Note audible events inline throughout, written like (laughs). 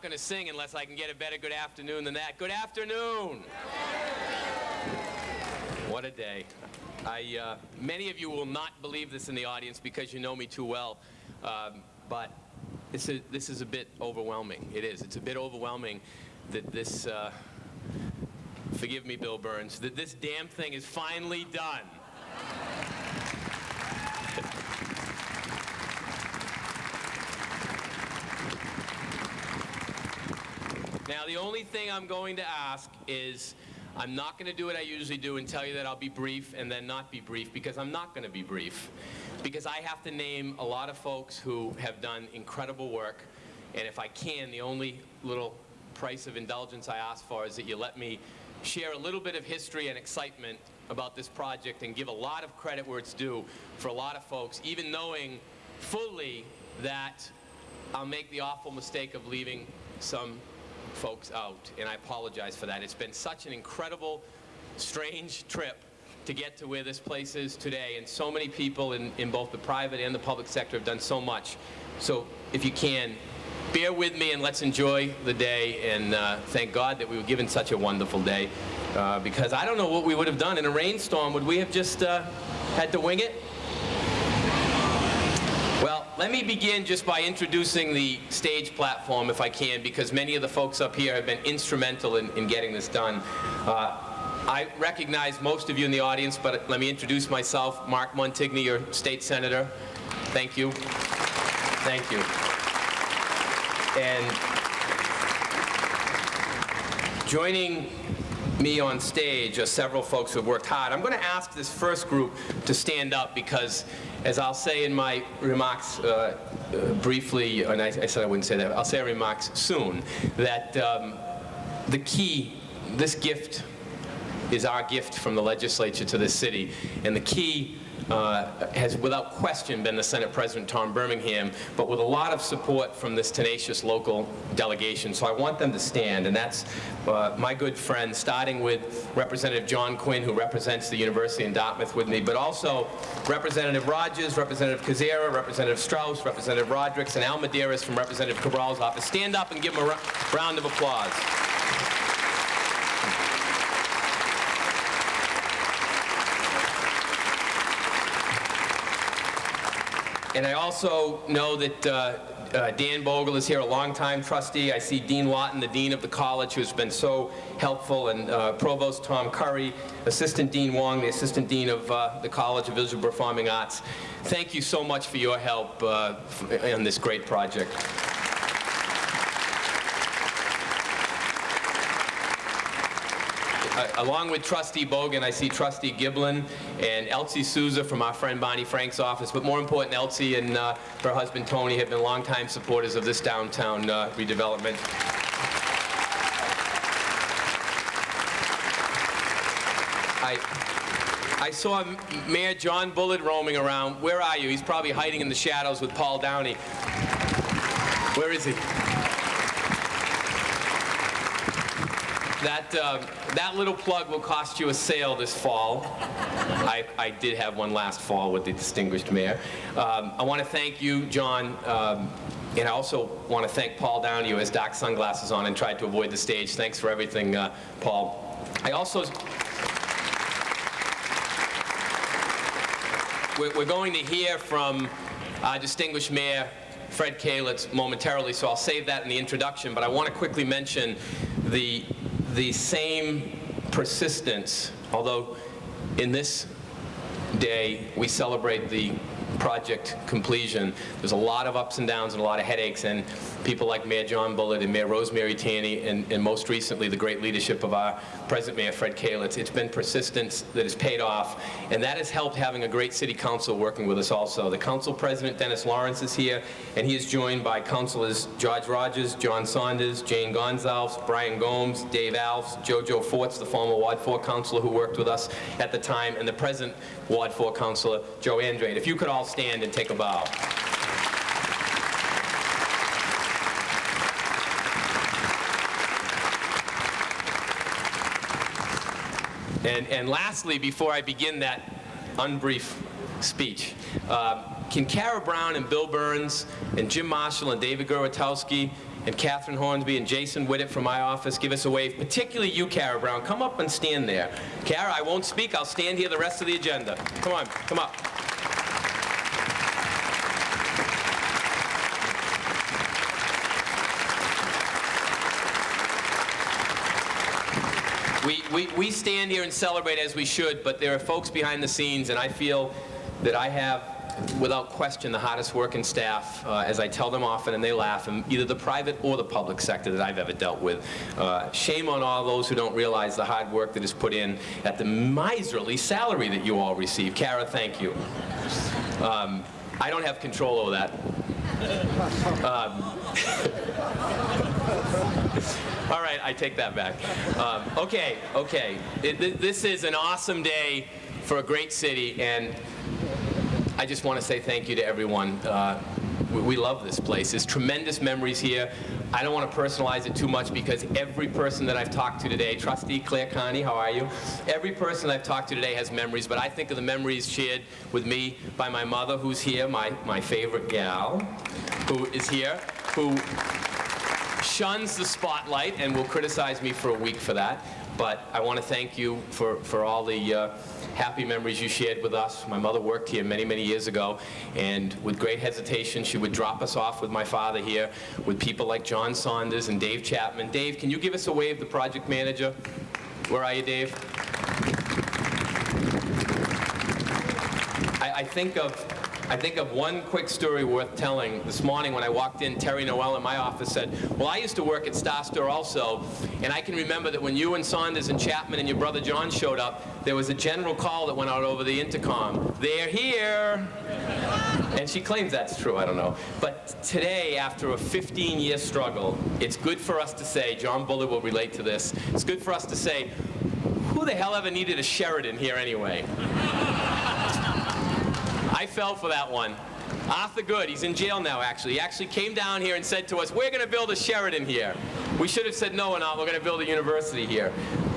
not going to sing unless I can get a better good afternoon than that. Good afternoon. What a day. I, uh, many of you will not believe this in the audience because you know me too well, um, but a, this is a bit overwhelming. It is. It's a bit overwhelming that this, uh, forgive me, Bill Burns, that this damn thing is finally done. Now, the only thing I'm going to ask is I'm not going to do what I usually do and tell you that I'll be brief and then not be brief because I'm not going to be brief. Because I have to name a lot of folks who have done incredible work. And if I can, the only little price of indulgence I ask for is that you let me share a little bit of history and excitement about this project and give a lot of credit where it's due for a lot of folks, even knowing fully that I'll make the awful mistake of leaving some folks out, and I apologize for that. It's been such an incredible, strange trip to get to where this place is today, and so many people in, in both the private and the public sector have done so much. So if you can, bear with me and let's enjoy the day, and uh, thank God that we were given such a wonderful day, uh, because I don't know what we would have done in a rainstorm. Would we have just uh, had to wing it? Let me begin just by introducing the stage platform, if I can, because many of the folks up here have been instrumental in, in getting this done. Uh, I recognize most of you in the audience, but let me introduce myself. Mark Montigny, your state senator. Thank you. Thank you. And joining me on stage are several folks who have worked hard. I'm going to ask this first group to stand up because as I'll say in my remarks uh, uh, briefly, and I, I, said I wouldn't say that, I'll say remarks soon, that um, the key, this gift is our gift from the legislature to this city, and the key uh, has without question been the Senate President Tom Birmingham, but with a lot of support from this tenacious local delegation. So I want them to stand, and that's uh, my good friend, starting with Representative John Quinn, who represents the University in Dartmouth with me, but also Representative Rogers, Representative Koczera, Representative Straus, Representative Rodrigues, and Al Medeiros from Representative Cabral's office. Stand up and give them a round of applause. And I also know that uh, uh, Dan Bogle is here, a longtime trustee. I see Dean Lawton, the dean of the college, who's been so helpful, and uh, Provost Tom Curry, Assistant Dean Wong, the Assistant Dean of uh, the College of Visual Performing Arts. Thank you so much for your help uh, on this great project. Along with Trustee Bogan, I see Trustee Giblin and Elsie Souza from our friend Barney Frank's office. But more important, Elsie and uh, her husband Tony have been longtime supporters of this downtown uh, redevelopment. I, I saw Mayor John Bullard roaming around. Where are you? He's probably hiding in the shadows with Paul Downey. Where is he? That, uh, that little plug will cost you a sale this fall. I, I did have one last fall with the distinguished mayor. Um, I want to thank you, John, um, and I also want to thank Paul Downey, who has dark sunglasses on and tried to avoid the stage. Thanks for everything, uh, Paul. I also... We're, going to hear from our distinguished mayor, Fred Kalisz, momentarily, so I'll save that in the introduction, but I want to quickly mention the the same persistence, although in this day we celebrate the project completion. There's a lot of ups and downs and a lot of headaches, and people like Mayor John Bullard and Mayor Rosemary Tierney, and, and most recently the great leadership of our present Mayor Fred Kalisz. It's been persistence that has paid off, and that has helped having a great city council working with us also. The council president, Dennis Lawrence, is here, and he is joined by councilors George Rogers, John Saunders, Jane Gonzalez, Brian Gomes, Dave Alves, Jojo Forts, the former Ward 4 councilor who worked with us at the time, and the present Ward 4 councilor, Joe Andrade. If you could all stand and take a bow. And, and lastly, before I begin that unbrief speech, uh, can Kara Brown and Bill Burns and Jim Marshall and David Gorotowski and Catherine Hornsby and Jason Whittet from my office give us a wave, particularly you, Kara Brown. Come up and stand there. Kara, I won't speak. I'll stand here the rest of the agenda. Come on, come up. We, we, we stand here and celebrate as we should, but there are folks behind the scenes, and I feel that I have, without question, the hardest working staff, uh, as I tell them often, and they laugh, in either the private or the public sector that I've ever dealt with. Uh, shame on all those who don't realize the hard work that is put in at the miserly salary that you all receive. Kara, thank you. Um, I don't have control over that. Um, (laughs) (laughs) all right, I take that back. Um, okay, okay. It, th this is an awesome day for a great city, and I just want to say thank you to everyone. Uh, we, we love this place. There's tremendous memories here. I don't want to personalize it too much because every person that I've talked to today, Trustee Claire Connie, how are you? Every person I've talked to today has memories, but I think of the memories shared with me by my mother, who's here, my, my favorite gal, who is here, who shuns the spotlight and will criticize me for a week for that. But I want to thank you for, for all the uh, happy memories you shared with us. My mother worked here many, many years ago, and with great hesitation, she would drop us off with my father here, with people like John Saunders and Dave Chapman. Dave, can you give us a wave, the project manager? Where are you, Dave? I, I think of I think of one quick story worth telling. This morning when I walked in, Terry Noel in my office said, well, I used to work at Star Store also, and I can remember that when you and Saunders and Chapman and your brother John showed up, there was a general call that went out over the intercom. They're here! And she claims that's true, I don't know. But today, after a 15-year struggle, it's good for us to say, John Bullard will relate to this, it's good for us to say, who the hell ever needed a Sheraton here anyway? I fell for that one. Arthur Good, he's in jail now, actually. He actually came down here and said to us, we're going to build a Sheraton here. We should have said, no, we're not. We're going to build a university here.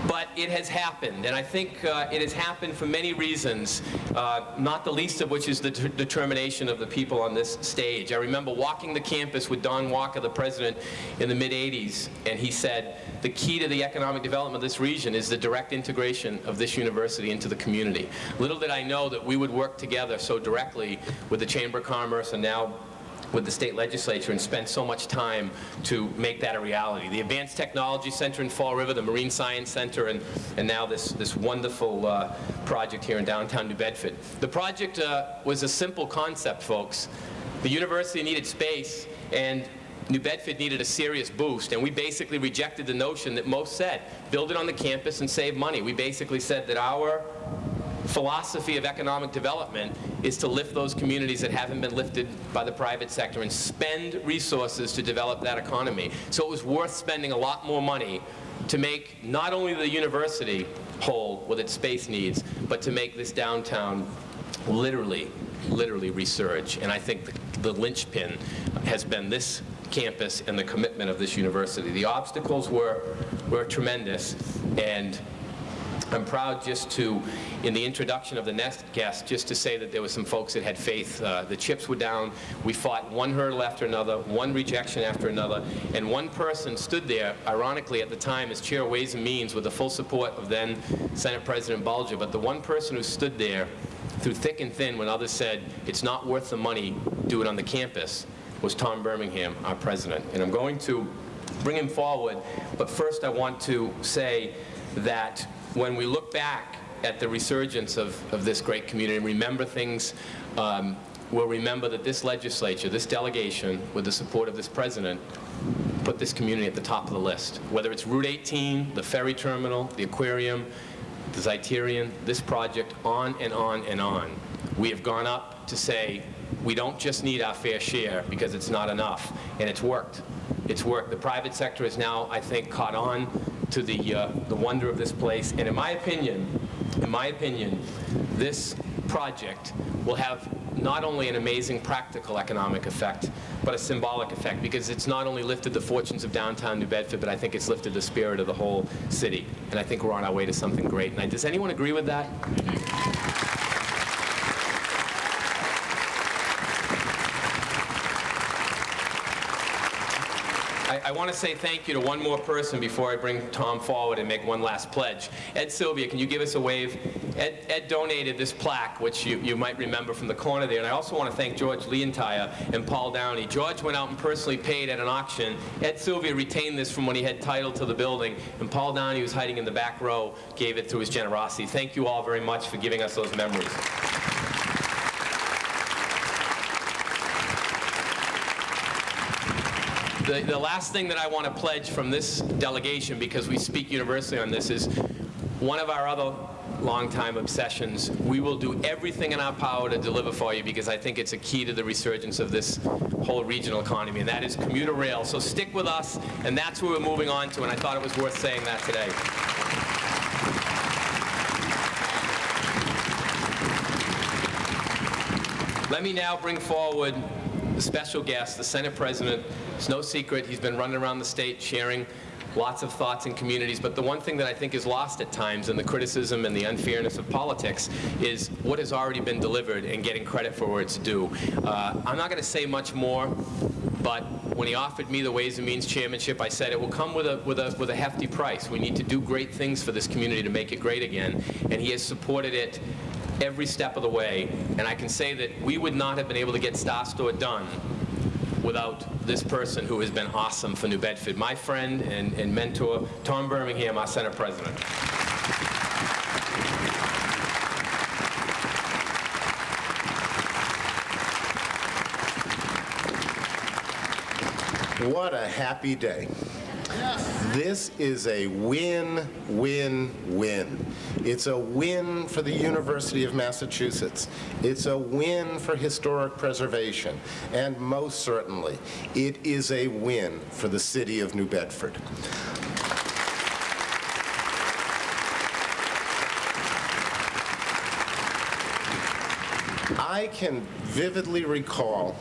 But it has happened, and I think uh, it has happened for many reasons, uh, not the least of which is the determination of the people on this stage. I remember walking the campus with Don Walker, the president, in the mid-80s, and he said, the key to the economic development of this region is the direct integration of this university into the community. Little did I know that we would work together so directly with the Chamber of Commerce and now with the state legislature and spent so much time to make that a reality. The Advanced Technology Center in Fall River, the Marine Science Center, and, and now this, this wonderful uh, project here in downtown New Bedford. The project uh, was a simple concept, folks. The university needed space, and New Bedford needed a serious boost, and we basically rejected the notion that most said, build it on the campus and save money. We basically said that our philosophy of economic development is to lift those communities that haven't been lifted by the private sector and spend resources to develop that economy. So it was worth spending a lot more money to make not only the university whole with its space needs, but to make this downtown literally, literally resurge. And I think the, the linchpin has been this campus and the commitment of this university. The obstacles were, were tremendous, and I'm proud just to, in the introduction of the next guest, just to say that there were some folks that had faith. Uh, the chips were down. We fought one hurdle after another, one rejection after another, and one person stood there, ironically at the time, as chair of Ways and Means with the full support of then Senate President Bulger, but the one person who stood there through thick and thin when others said, it's not worth the money, do it on the campus, was Tom Birmingham, our president. And I'm going to bring him forward, but first I want to say that when we look back at the resurgence of, of this great community and remember things, um, we'll remember that this legislature, this delegation, with the support of this president, put this community at the top of the list. Whether it's Route 18, the ferry terminal, the aquarium, the Zeiterion, this project, on and on and on. We have gone up to say, we don't just need our fair share because it's not enough. And it's worked. It's worked. The private sector is now, I think, caught on to the, uh, the wonder of this place. And in my opinion, in my opinion, this project will have not only an amazing practical economic effect, but a symbolic effect because it's not only lifted the fortunes of downtown New Bedford, but I think it's lifted the spirit of the whole city. And I think we're on our way to something great. And does anyone agree with that? Want to say thank you to one more person before I bring Tom forward and make one last pledge. Ed Sylvia, can you give us a wave? Ed, Ed donated this plaque, which you, you might remember from the corner there, and I also want to thank George Leontire and Paul Downey. George went out and personally paid at an auction. Ed Sylvia retained this from when he had title to the building, and Paul Downey, who was hiding in the back row, gave it through his generosity. Thank you all very much for giving us those memories. The, the last thing that I want to pledge from this delegation, because we speak universally on this, is one of our other longtime obsessions. We will do everything in our power to deliver for you because I think it's a key to the resurgence of this whole regional economy, and that is commuter rail. So stick with us, and that's where we're moving on to, and I thought it was worth saying that today. Let me now bring forward the special guest, the Senate President. It's no secret, he's been running around the state sharing lots of thoughts in communities, but the one thing that I think is lost at times in the criticism and the unfairness of politics is what has already been delivered and getting credit for where it's due. Uh, I'm not going to say much more, but when he offered me the Ways and Means Chairmanship, I said it will come with a, with, a, with a hefty price. We need to do great things for this community to make it great again, and he has supported it every step of the way. And I can say that we would not have been able to get Star done without this person who has been awesome for New Bedford. My friend and, and mentor, Tom Birmingham, our Senate President. What a happy day. This is a win, win, win. It's a win for the University of Massachusetts. It's a win for historic preservation. And most certainly, it is a win for the city of New Bedford. I can vividly recall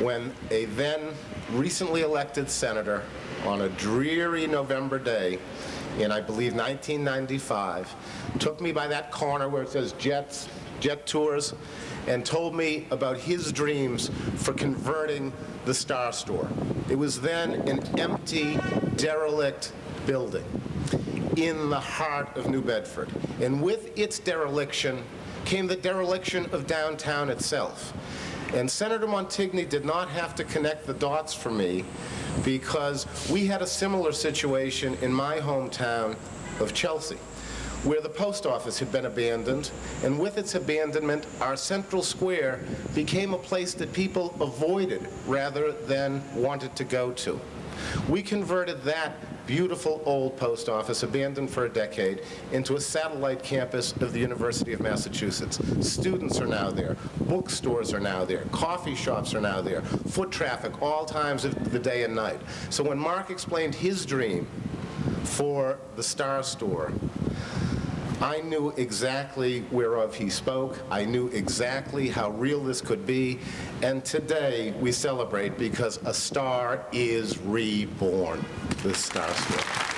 when a then recently elected senator on a dreary November day in, I believe, 1995, took me by that corner where it says Jets, Jet Tours, and told me about his dreams for converting the Star Store. It was then an empty, derelict building in the heart of New Bedford. And with its dereliction came the dereliction of downtown itself. And Senator Montigny did not have to connect the dots for me because we had a similar situation in my hometown of Chelsea where the post office had been abandoned, and with its abandonment, our central square became a place that people avoided rather than wanted to go to. We converted that beautiful old post office, abandoned for a decade, into a satellite campus of the University of Massachusetts. Students are now there. Bookstores are now there. Coffee shops are now there. Foot traffic all times of the day and night. So when Mark explained his dream for the Star Store, I knew exactly whereof he spoke. I knew exactly how real this could be. And today we celebrate because a star is reborn, the Star Store.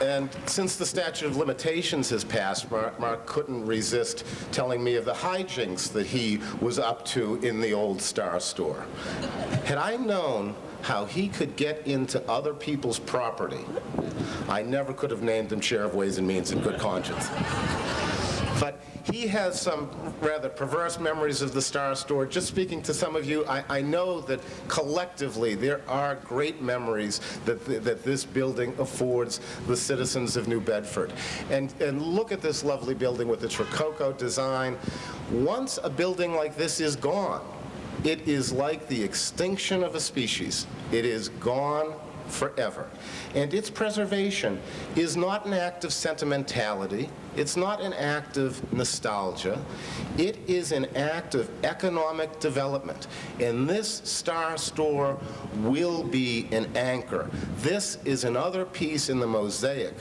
And since the statute of limitations has passed, Mark, Mark, couldn't resist telling me of the hijinks that he was up to in the old Star Store. Had I known how he could get into other people's property, I never could have named him Chair of Ways and Means in good conscience. But he has some rather perverse memories of the Star Store. Just speaking to some of you, I, I know that collectively there are great memories that, th that this building affords the citizens of New Bedford. And, and look at this lovely building with its Rococo design. Once a building like this is gone, it is like the extinction of a species. It is gone forever. And its preservation is not an act of sentimentality. It's not an act of nostalgia. It is an act of economic development. And this Star Store will be an anchor. This is another piece in the mosaic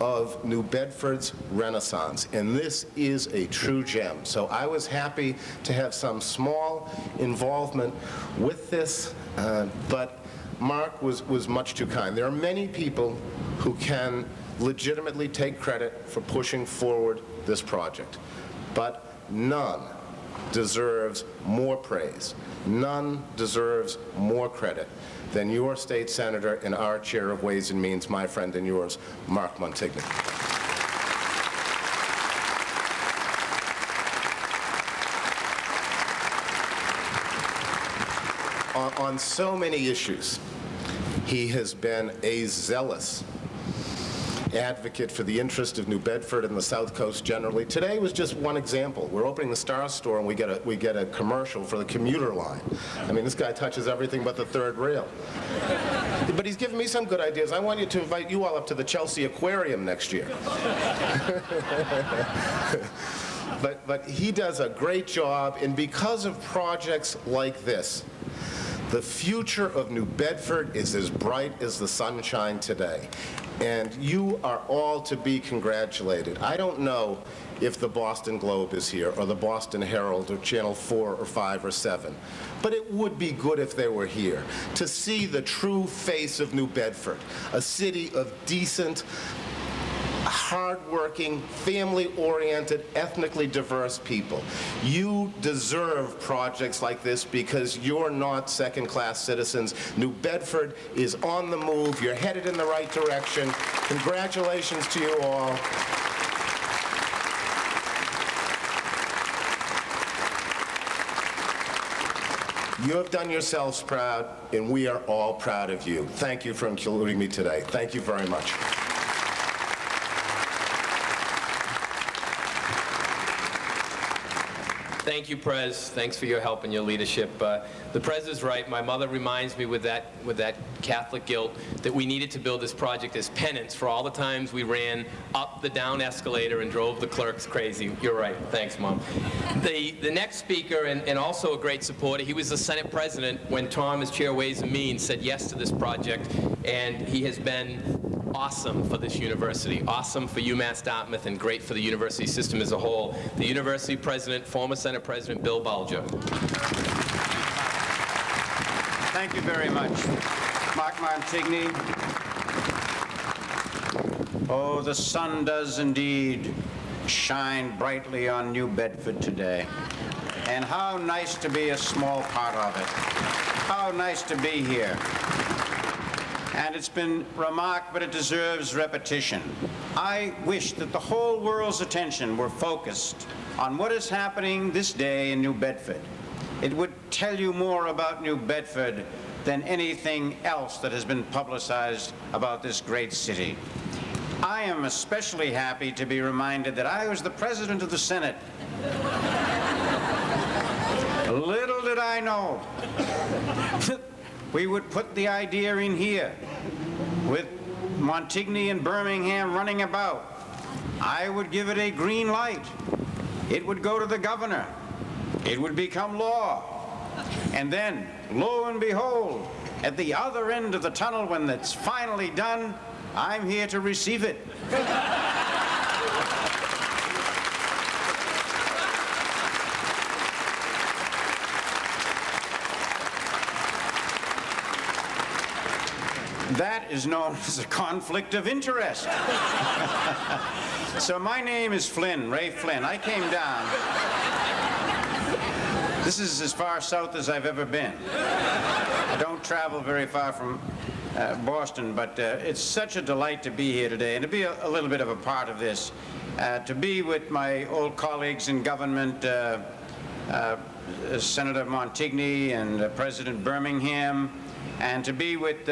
of New Bedford's Renaissance, and this is a true gem. So I was happy to have some small involvement with this, uh, but Mark was, was much too kind. There are many people who can legitimately take credit for pushing forward this project, but none deserves more praise. None deserves more credit than your state senator and our chair of Ways and Means, my friend and yours, Mark Montigny. On, so many issues, he has been a zealous advocate for the interest of New Bedford and the South Coast generally. Today was just one example. We're opening the Star Store and we get a we get a commercial for the commuter line. I mean, this guy touches everything but the third rail. But he's given me some good ideas. I want you to invite you all up to the Chelsea Aquarium next year. (laughs) but but he does a great job, and because of projects like this, the future of New Bedford is as bright as the sunshine today. And you are all to be congratulated. I don't know if the Boston Globe is here, or the Boston Herald, or Channel 4, or 5, or 7. But it would be good if they were here to see the true face of New Bedford, a city of decent, hardworking, family-oriented, ethnically diverse people. You deserve projects like this because you're not second-class citizens. New Bedford is on the move. You're headed in the right direction. Congratulations to you all. You have done yourselves proud, and we are all proud of you. Thank you for including me today. Thank you very much. Thank you, Prez. Thanks for your help and your leadership. Uh, the Prez is right. My mother reminds me with that, with that Catholic guilt that we needed to build this project as penance for all the times we ran up the down escalator and drove the clerks crazy. You're right. Thanks, Mom. The, the next speaker, and, and also a great supporter, he was the Senate President when Tom, as Chair Ways and Means, said yes to this project, and he has been awesome for this university, awesome for UMass Dartmouth, and great for the university system as a whole. The university president, former Senate President Bill Bulger. Thank you very much. Mark Montigny. Oh, the sun does indeed shine brightly on New Bedford today. And how nice to be a small part of it. How nice to be here and it's been remarked, but it deserves repetition. I wish that the whole world's attention were focused on what is happening this day in New Bedford. It would tell you more about New Bedford than anything else that has been publicized about this great city. I am especially happy to be reminded that I was the President of the Senate. (laughs) Little did I know (laughs) we would put the idea in here with Montigny and Birmingham running about. I would give it a green light. It would go to the governor. It would become law. And then, lo and behold, at the other end of the tunnel when it's finally done, I'm here to receive it. (laughs) That is known as a conflict of interest. (laughs) so my name is Flynn, Ray Flynn. I came down. This is as far south as I've ever been. I don't travel very far from uh, Boston, but uh, it's such a delight to be here today and to be a, a little bit of a part of this. Uh, to be with my old colleagues in government, uh, uh, Senator Montigny and uh, President Birmingham, and to be with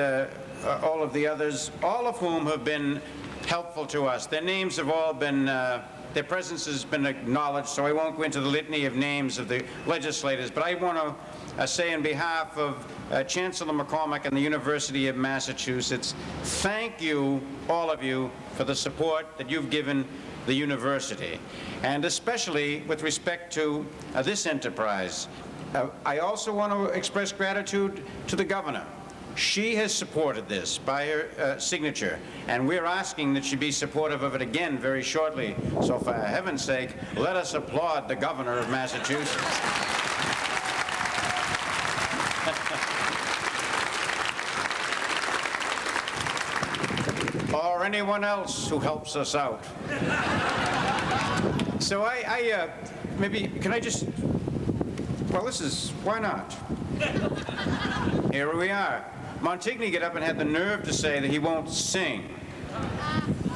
uh, all of the others, all of whom have been helpful to us. Their names have all been, uh, their presence has been acknowledged, so I won't go into the litany of names of the legislators, but I want to uh, say on behalf of uh, Chancellor MacCormack and the University of Massachusetts, thank you, all of you, for the support that you've given the university, and especially with respect to uh, this enterprise. Uh, I also want to express gratitude to the governor she has supported this by her uh, signature, and we're asking that she be supportive of it again very shortly. So for heaven's sake, let us applaud the governor of Massachusetts. (laughs) or anyone else who helps us out. so I, I uh, maybe, can I just Well, this is, why not? Here we are. Montigny got up and had the nerve to say that he won't sing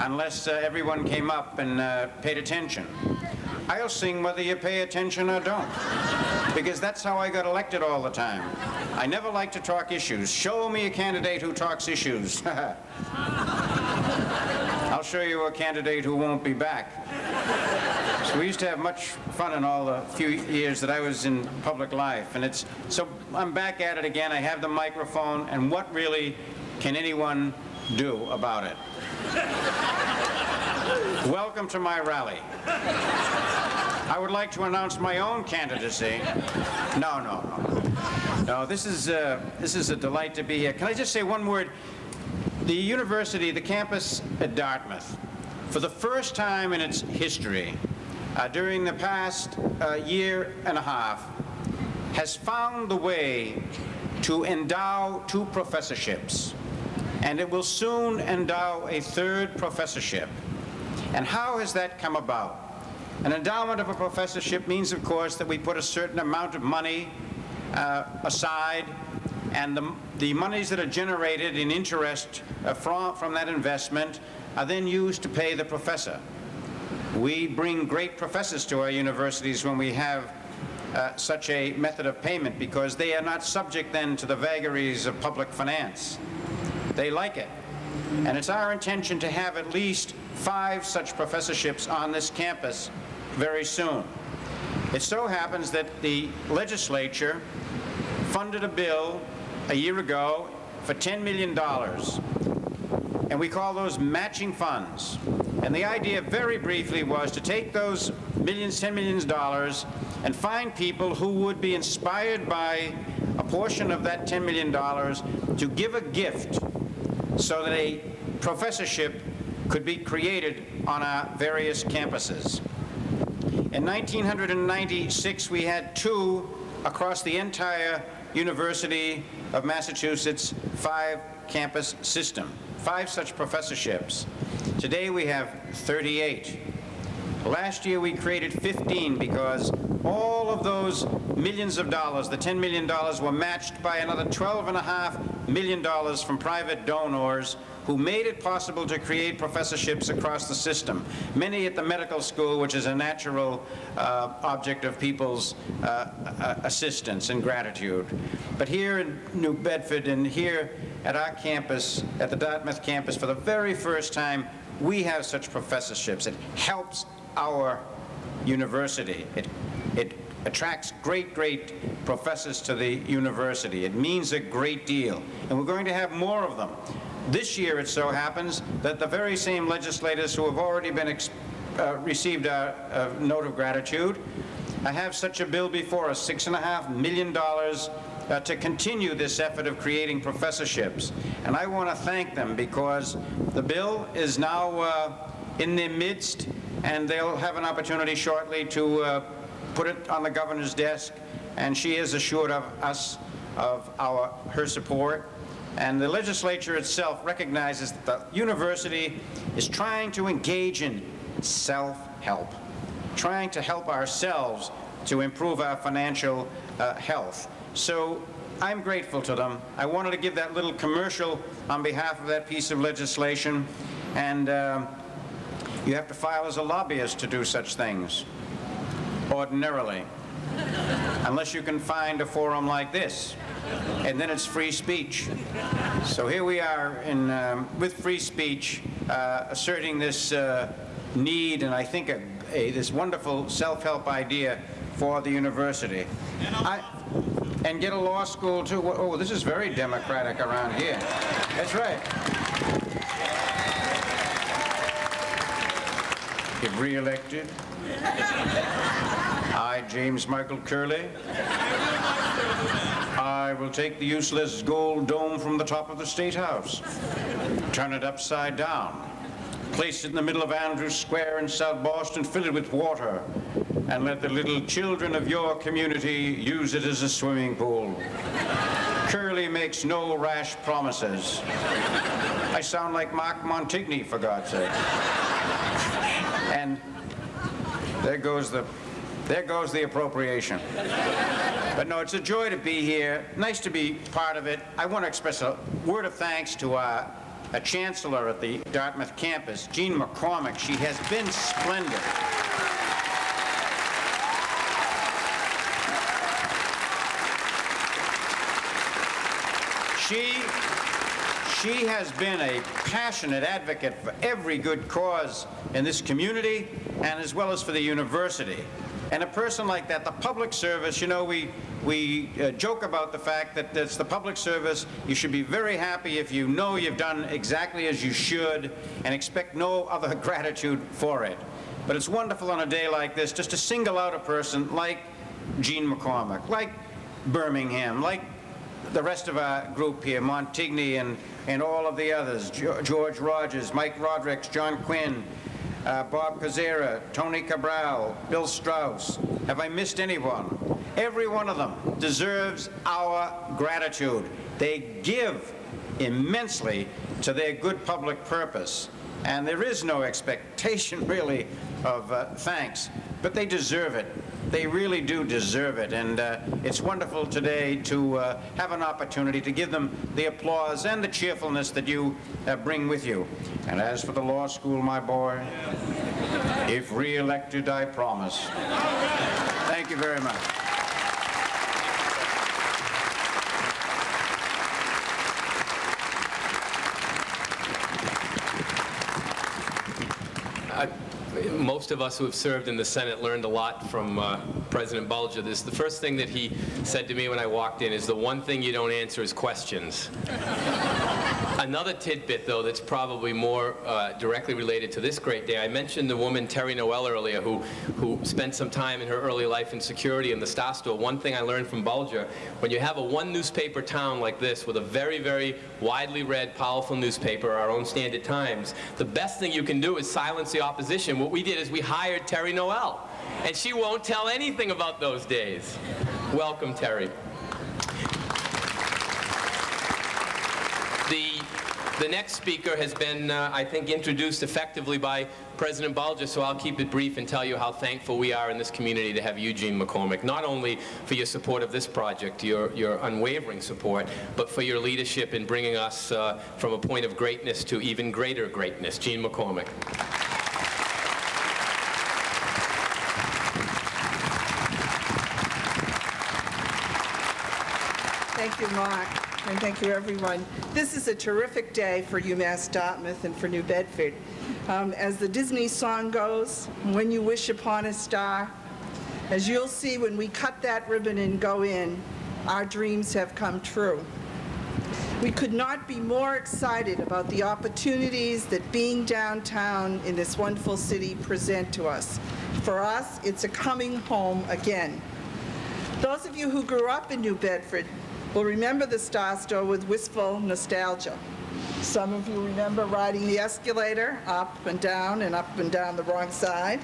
unless uh, everyone came up and uh, paid attention. I'll sing whether you pay attention or don't, because that's how I got elected all the time. I never like to talk issues. Show me a candidate who talks issues. (laughs) I'll show you a candidate who won't be back. (laughs) So we used to have much fun in all the few years that I was in public life, and it's so I'm back at it again. I have the microphone, and what really can anyone do about it? Welcome to my rally. I would like to announce my own candidacy. No, no, no. No, this is, uh, this is a delight to be here. Can I just say one word? The university, the campus at Dartmouth, for the first time in its history, uh, during the past uh, year and a half, has found the way to endow two professorships, and it will soon endow a third professorship. And how has that come about? An endowment of a professorship means, of course, that we put a certain amount of money uh, aside, and the, the monies that are generated in interest uh, from, from that investment are then used to pay the professor. We bring great professors to our universities when we have uh, such a method of payment because they are not subject then to the vagaries of public finance. They like it. And it's our intention to have at least five such professorships on this campus very soon. It so happens that the legislature funded a bill a year ago for $10 million, and we call those matching funds. And the idea, very briefly, was to take those millions, $10 million, and find people who would be inspired by a portion of that $10 million to give a gift so that a professorship could be created on our various campuses. In 1996, we had two across the entire University of Massachusetts five-campus system, five such professorships. Today we have 38. Last year we created 15 because all of those millions of dollars, the $10 million, were matched by another $12.5 million dollars from private donors who made it possible to create professorships across the system. Many at the medical school, which is a natural uh, object of people's uh, uh, assistance and gratitude. But here in New Bedford and here at our campus, at the Dartmouth campus, for the very first time, we have such professorships. It helps our university. It, it attracts great, great professors to the university. It means a great deal. And we're going to have more of them. This year, it so happens that the very same legislators who have already been uh, received a, a, note of gratitude I have such a bill before us, six and a half million dollars uh, to continue this effort of creating professorships. And I want to thank them because the bill is now uh, in their midst and they'll have an opportunity shortly to uh, put it on the governor's desk and she is assured of us of our her support and the legislature itself recognizes that the university is trying to engage in self-help, trying to help ourselves to improve our financial uh, health. So I'm grateful to them. I wanted to give that little commercial on behalf of that piece of legislation. And uh, you have to file as a lobbyist to do such things, ordinarily, unless you can find a forum like this and then it's free speech. So here we are in, um, with free speech, uh, asserting this uh, need and I think a, a, this wonderful self-help idea for the university. I, and get a law school too. Oh, this is very democratic around here. That's right. get re-elected, I, James Michael Curley, I will take the useless gold dome from the top of the State House, turn it upside down, place it in the middle of Andrews Square in South Boston, fill it with water, and let the little children of your community use it as a swimming pool. Curley makes no rash promises. I sound like Mark Montigny, for God's sake. And there goes the, there goes the appropriation. But no, it's a joy to be here. Nice to be part of it. I want to express a word of thanks to our a chancellor at the Dartmouth campus, Jean MacCormack. She has been splendid. She, she has been a passionate advocate for every good cause in this community and as well as for the university. And a person like that, the public service, you know, we, we uh, joke about the fact that it's the public service. You should be very happy if you know you've done exactly as you should and expect no other (laughs) gratitude for it. But it's wonderful on a day like this just to single out a person like Jean MacCormack, like Birmingham, like the rest of our group here, Montigny and, and all of the others, George Rogers, Mike Rodrigues, John Quinn, uh, Bob Koczera, Tony Cabral, Bill Straus. Have I missed anyone? Every one of them deserves our gratitude. They give immensely to their good public purpose. And there is no expectation, really, of uh, thanks, but they deserve it. They really do deserve it, and uh, it's wonderful today to uh, have an opportunity to give them the applause and the cheerfulness that you uh, bring with you. And as for the law school, my boy, if re-elected, I promise. Thank you very much. I- Most of us who have served in the Senate learned a lot from uh, President Bulger. This, the first thing that he said to me when I walked in is the one thing you don't answer is questions. Another tidbit, though, that's probably more uh, directly related to this great day. I mentioned the woman Terry Noel earlier, who who spent some time in her early life in security in the Star. One thing I learned from Bulger: when you have a one newspaper town like this, with a very, very widely read, powerful newspaper, our own Standard Times, the best thing you can do is silence the opposition. What we did is we hired Terry Noel, and she won't tell anything about those days. Welcome, Terry. The, the next speaker has been, uh, I think, introduced effectively by President Bulger, so I'll keep it brief and tell you how thankful we are in this community to have Eugene MacCormack, not only for your support of this project, your, your unwavering support, but for your leadership in bringing us uh, from a point of greatness to even greater greatness. Jean MacCormack. Thank you, Mark, and thank you, everyone. This is a terrific day for UMass Dartmouth and for New Bedford. Um, As the Disney song goes, "When you wish upon a star," as you'll see when we cut that ribbon and go in, our dreams have come true. We could not be more excited about the opportunities that being downtown in this wonderful city present to us. For us, it's a coming home again. Those of you who grew up in New Bedford will remember the Star Store with wistful nostalgia. Some of you remember riding the escalator up and down and up and down the wrong side.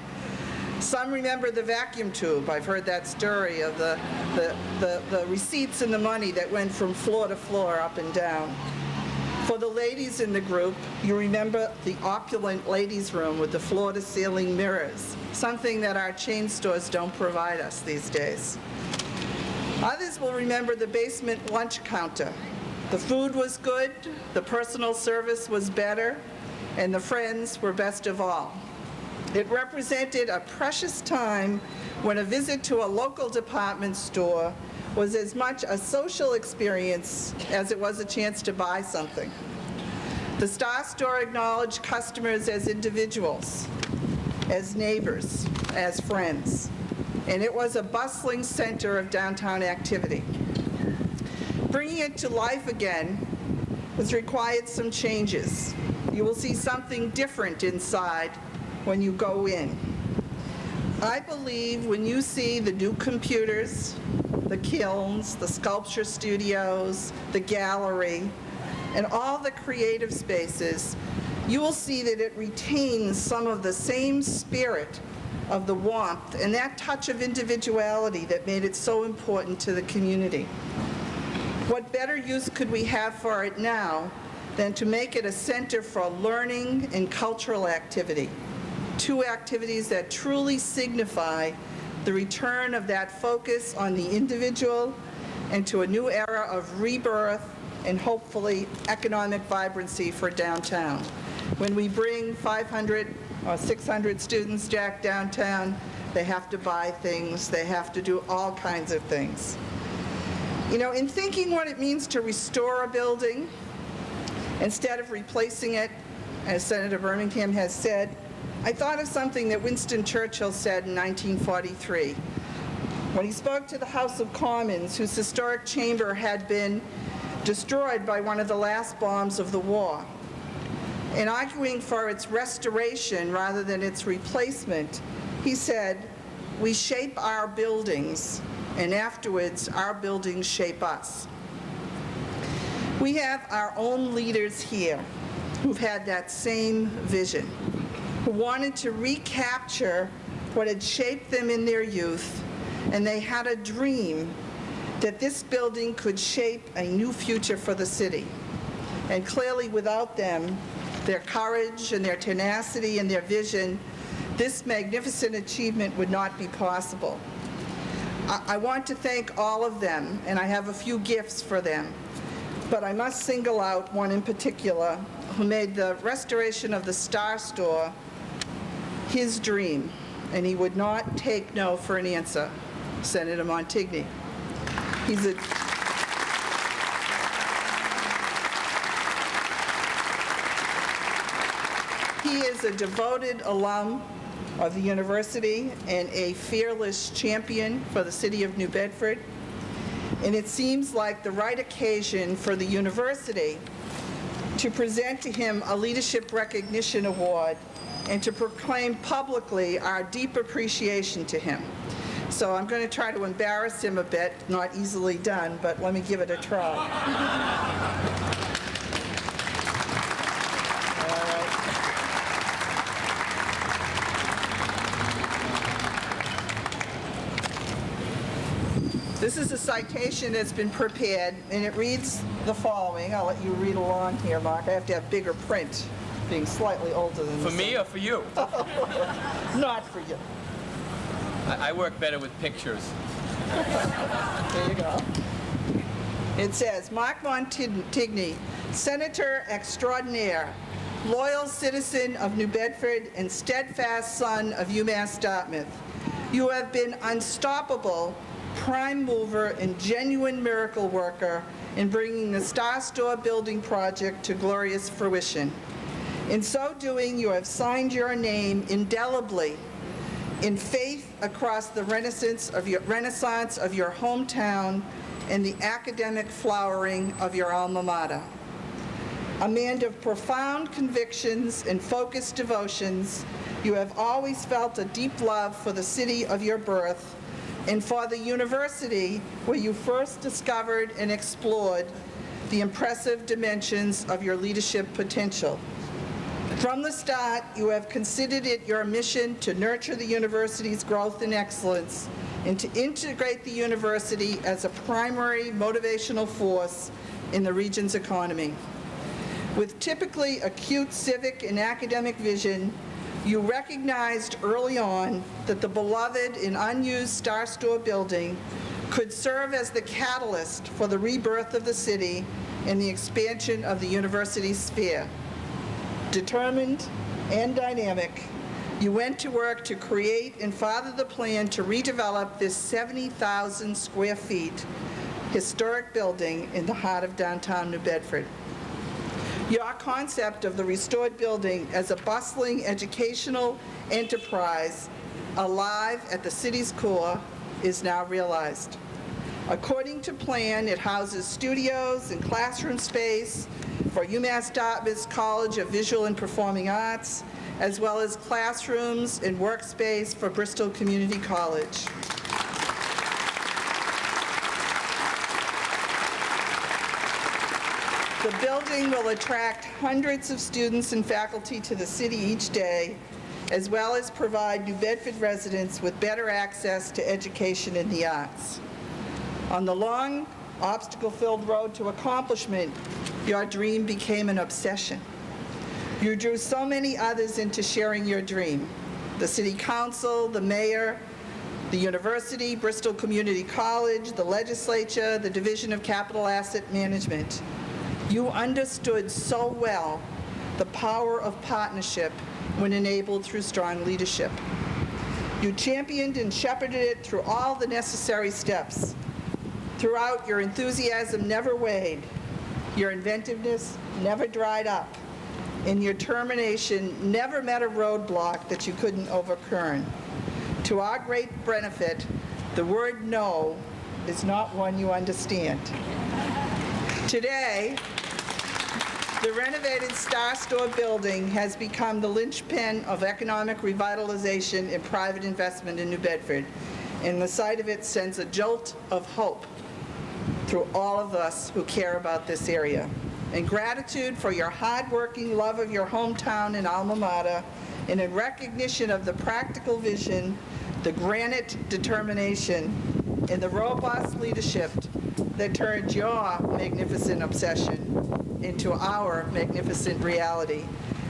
Some remember the vacuum tube. I've heard that story of the, the, the, the receipts and the money that went from floor to floor, up and down. For the ladies in the group, you remember the opulent ladies' room with the floor-to-ceiling mirrors, something that our chain stores don't provide us these days. Others will remember the basement lunch counter. The food was good, the personal service was better, and the friends were best of all. It represented a precious time when a visit to a local department store was as much a social experience as it was a chance to buy something. The Star Store acknowledged customers as individuals, as neighbors, as friends, and it was a bustling center of downtown activity. Bringing it to life again has required some changes. You will see something different inside when you go in. I believe when you see the new computers, the kilns, the sculpture studios, the gallery, and all the creative spaces, you will see that it retains some of the same spirit of the warmth and that touch of individuality that made it so important to the community. What better use could we have for it now than to make it a center for learning and cultural activity? Two activities that truly signify the return of that focus on the individual, and to a new era of rebirth and hopefully economic vibrancy for downtown. When we bring 500 or 600 students Jack, downtown, they have to buy things, they have to do all kinds of things. You know, in thinking what it means to restore a building, instead of replacing it, as Senator Birmingham has said, I thought of something that Winston Churchill said in 1943 when he spoke to the House of Commons, whose historic chamber had been destroyed by one of the last bombs of the war. In arguing for its restoration rather than its replacement, he said, we shape our buildings, and afterwards our buildings shape us. We have our own leaders here who've had that same vision, who wanted to recapture what had shaped them in their youth, and they had a dream that this building could shape a new future for the city. And clearly without them, their courage and their tenacity and their vision, this magnificent achievement would not be possible. I, I want to thank all of them, and I have a few gifts for them. But I must single out one in particular who made the restoration of the Star Store his dream, and he would not take no for an answer, Senator Montigny. He's a He is a devoted alum of the university and a fearless champion for the city of New Bedford. And it seems like the right occasion for the university to present to him a Leadership Recognition Award and to proclaim publicly our deep appreciation to him. So I'm going to try to embarrass him a bit, not easily done, but let me give it a try. (laughs) This is a citation that's been prepared, and it reads the following. I'll let you read along here, Mark. I have to have bigger print, being slightly older than For me or for you? (laughs) Not for you. I I work better with pictures. There you go. It says, Mark Montigny, Senator extraordinaire, loyal citizen of New Bedford and steadfast son of UMass Dartmouth. You have been unstoppable, prime mover and genuine miracle worker in bringing the Star Store building project to glorious fruition. In so doing, you have signed your name indelibly in faith across the renaissance of your, renaissance of your hometown and the academic flowering of your alma mater. A man of profound convictions and focused devotions, you have always felt a deep love for the city of your birth and for the university where you first discovered and explored the impressive dimensions of your leadership potential. From the start, you have considered it your mission to nurture the university's growth and excellence and to integrate the university as a primary motivational force in the region's economy. With typically acute civic and academic vision, you recognized early on that the beloved and unused Star Store building could serve as the catalyst for the rebirth of the city and the expansion of the university sphere determined and dynamic, you went to work to create and father the plan to redevelop this 70,000 square feet historic building in the heart of downtown New Bedford. Your concept of the restored building as a bustling educational enterprise alive at the city's core is now realized. According to plan, it houses studios and classroom space for UMass Dartmouth's College of Visual and Performing Arts, as well as classrooms and workspace for Bristol Community College. The building will attract hundreds of students and faculty to the city each day, as well as provide New Bedford residents with better access to education in the arts. On the long, obstacle-filled road to accomplishment, your dream became an obsession. You drew so many others into sharing your dream. The city council, the mayor, the university, Bristol Community College, the legislature, the Division of Capital Asset Management. You understood so well the power of partnership when enabled through strong leadership. You championed and shepherded it through all the necessary steps. Throughout, your enthusiasm never waned, your inventiveness never dried up, and your determination never met a roadblock that you couldn't overturn. To our great benefit, the word no is not one you understand. Today, the renovated Star Store building has become the linchpin of economic revitalization and private investment in New Bedford, and the sight of it sends a jolt of hope through all of us who care about this area. In gratitude for your hardworking love of your hometown and alma mater, and in recognition of the practical vision, the granite determination, and the robust leadership that turned your magnificent obsession into our magnificent reality.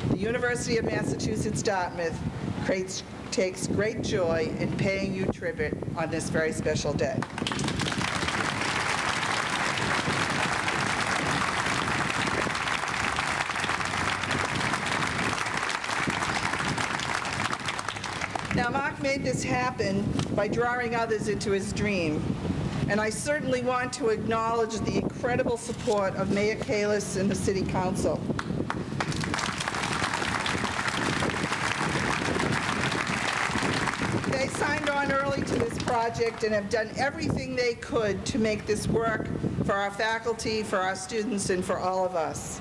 The University of Massachusetts Dartmouth creates, takes great joy in paying you tribute on this very special day. Now, Mark made this happen by drawing others into his dream. And I certainly want to acknowledge the incredible support of Mayor Kalisz and the City Council. They signed on early to this project and have done everything they could to make this work for our faculty, for our students, and for all of us.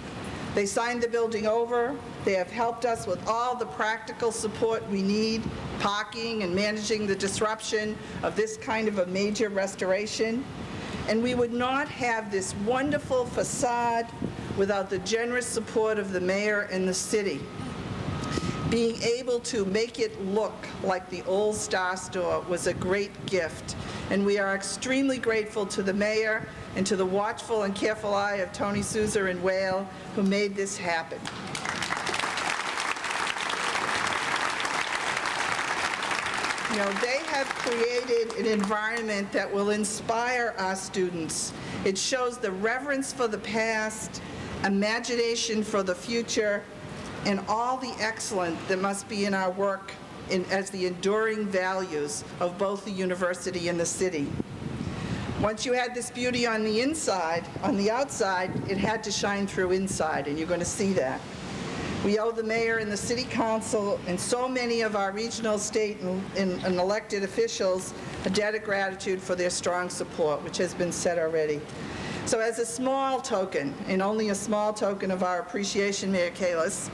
They signed the building over. They have helped us with all the practical support we need, parking and managing the disruption of this kind of a major restoration. And we would not have this wonderful facade without the generous support of the mayor and the city. Being able to make it look like the old Star Store was a great gift, and we are extremely grateful to the mayor and to the watchful and careful eye of Tony Souza and Whale who made this happen. You know, they have created an environment that will inspire our students. It shows the reverence for the past, imagination for the future, and all the excellence that must be in our work in, as the enduring values of both the university and the city. Once you had this beauty on the inside, on the outside, it had to shine through inside, and you're going to see that. We owe the mayor and the city council and so many of our regional, state, and, and, and elected officials a debt of gratitude for their strong support, which has been said already. So as a small token, and only a small token of our appreciation, Mayor Kalisz,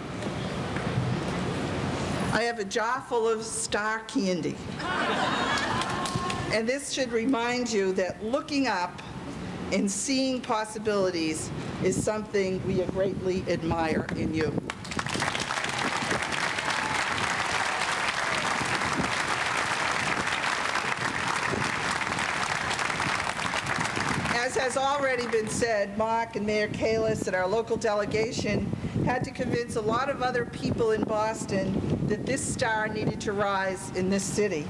I have a jar full of star candy. And this should remind you that looking up and seeing possibilities is something we greatly admire in you. As has already been said, Mark and Mayor Kalisz and our local delegation had to convince a lot of other people in Boston that this star needed to rise in this city.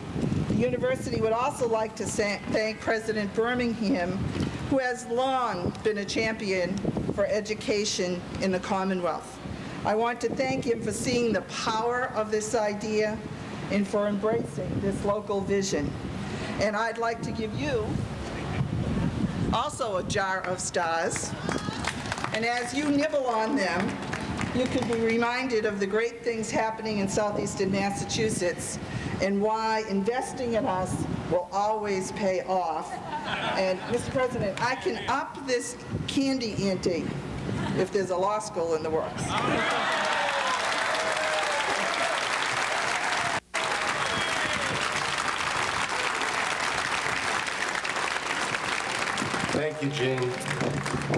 The university would also like to thank President Birmingham, who has long been a champion for education in the Commonwealth. I want to thank him for seeing the power of this idea and for embracing this local vision. And I'd like to give you also a jar of stars. And as you nibble on them, you can be reminded of the great things happening in southeastern Massachusetts and why investing in us will always pay off. And Mr. President, I can up this candy ante if there's a law school in the works. Thank you, Jean.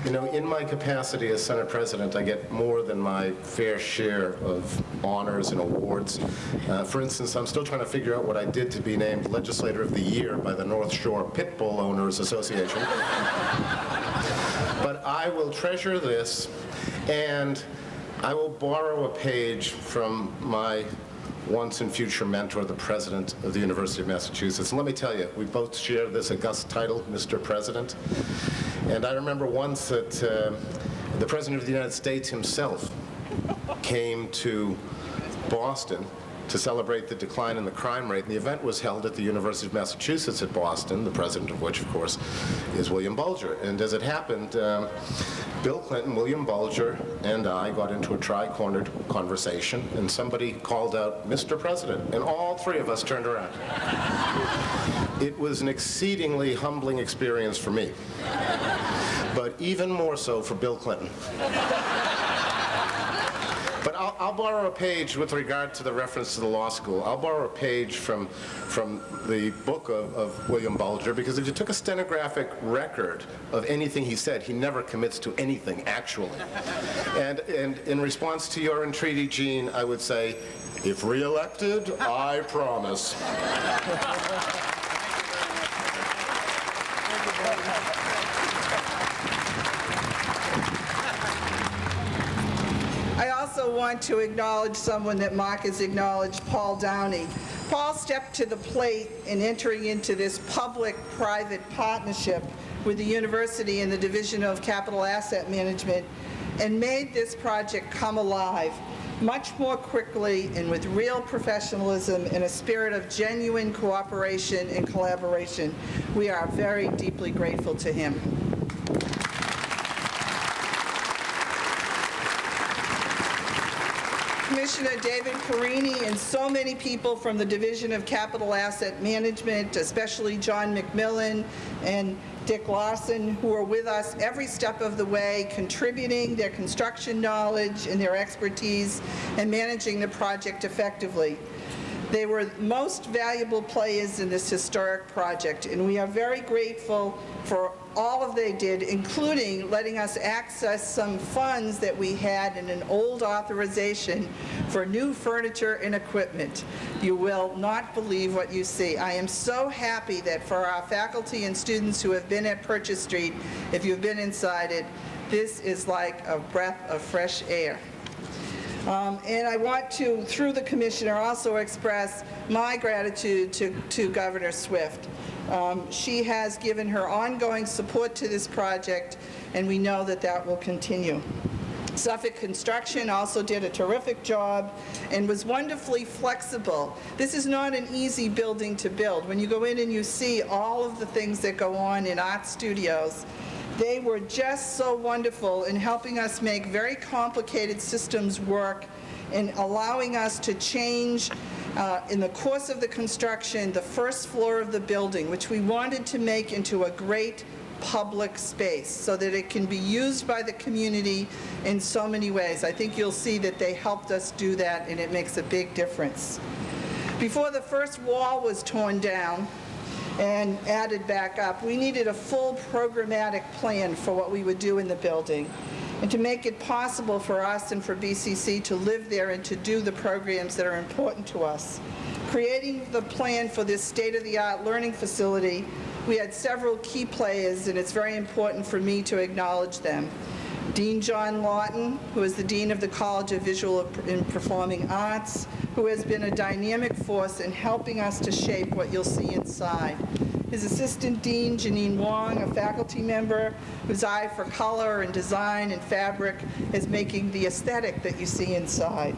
You know, in my capacity as Senate President, I get more than my fair share of honors and awards. Uh, For instance, I'm still trying to figure out what I did to be named Legislator of the Year by the North Shore Pit Bull Owners Association. But I will treasure this, and I will borrow a page from my once and future mentor, the president of the University of Massachusetts. And let me tell you, we both share this august title, Mr. President. And I remember once that uh, the President of the United States himself came to Boston to celebrate the decline in the crime rate. And the event was held at the University of Massachusetts at Boston, the president of which, of course, is William Bulger. And as it happened, um, Bill Clinton, William Bulger, and I got into a tri-cornered conversation, and somebody called out, Mr. President, and all three of us turned around. It was an exceedingly humbling experience for me, but even more so for Bill Clinton. But I'll, I'll borrow a page with regard to the reference to the law school. I'll borrow a page from, from the book of, of William Bulger, because if you took a stenographic record of anything he said, he never commits to anything, actually. (laughs) And, and in response to your entreaty, Jean, I would say, if reelected, I promise. (laughs) I want to acknowledge someone that Mark has acknowledged, Paul Downey. Paul stepped to the plate in entering into this public-private partnership with the university and the Division of Capital Asset Management and made this project come alive much more quickly and with real professionalism and a spirit of genuine cooperation and collaboration. We are very deeply grateful to him. Commissioner David Perini and so many people from the Division of Capital Asset Management, especially John McMillan and Dick Lawson, who are with us every step of the way, contributing their construction knowledge and their expertise and managing the project effectively. They were most valuable players in this historic project, and we are very grateful for all of they did, including letting us access some funds that we had in an old authorization for new furniture and equipment. You will not believe what you see. I am so happy that for our faculty and students who have been at Purchase Street, if you've been inside it, this is like a breath of fresh air. Um, And I want to, through the Commissioner, also express my gratitude to to Governor Swift. Um, She has given her ongoing support to this project, and we know that that will continue. Suffolk Construction also did a terrific job and was wonderfully flexible. This is not an easy building to build. When you go in and you see all of the things that go on in art studios, they were just so wonderful in helping us make very complicated systems work and allowing us to change uh, in the course of the construction the first floor of the building, which we wanted to make into a great public space so that it can be used by the community in so many ways. I think you'll see that they helped us do that and it makes a big difference. Before the first wall was torn down, and added back up. We needed a full programmatic plan for what we would do in the building and to make it possible for us and for BCC to live there and to do the programs that are important to us. Creating the plan for this state-of-the-art learning facility, we had several key players, and it's very important for me to acknowledge them. Dean John Lawton, who is the Dean of the College of Visual and Performing Arts, who has been a dynamic force in helping us to shape what you'll see inside. His assistant dean, Janine Wong, a faculty member whose eye for color and design and fabric is making the aesthetic that you see inside.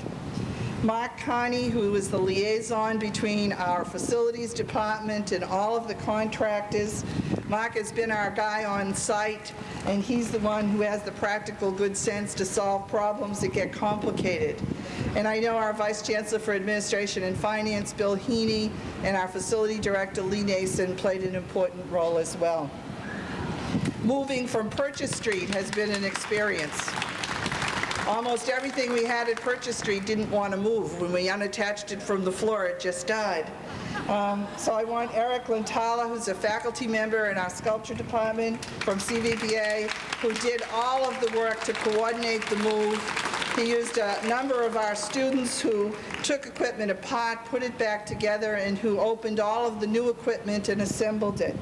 Mark Carney, who is the liaison between our facilities department and all of the contractors. Mark has been our guy on site, and he's the one who has the practical good sense to solve problems that get complicated. And I know our Vice Chancellor for Administration and Finance, Bill Heaney, and our Facility Director, Lee Nason, played an important role as well. Moving from Purchase Street has been an experience. Almost everything we had at Purchase Street didn't want to move. When we unattached it from the floor, it just died. Um, So I want Eric Lentala, who's a faculty member in our sculpture department from CVPA, who did all of the work to coordinate the move. He used a number of our students who took equipment apart, put it back together, and who opened all of the new equipment and assembled it.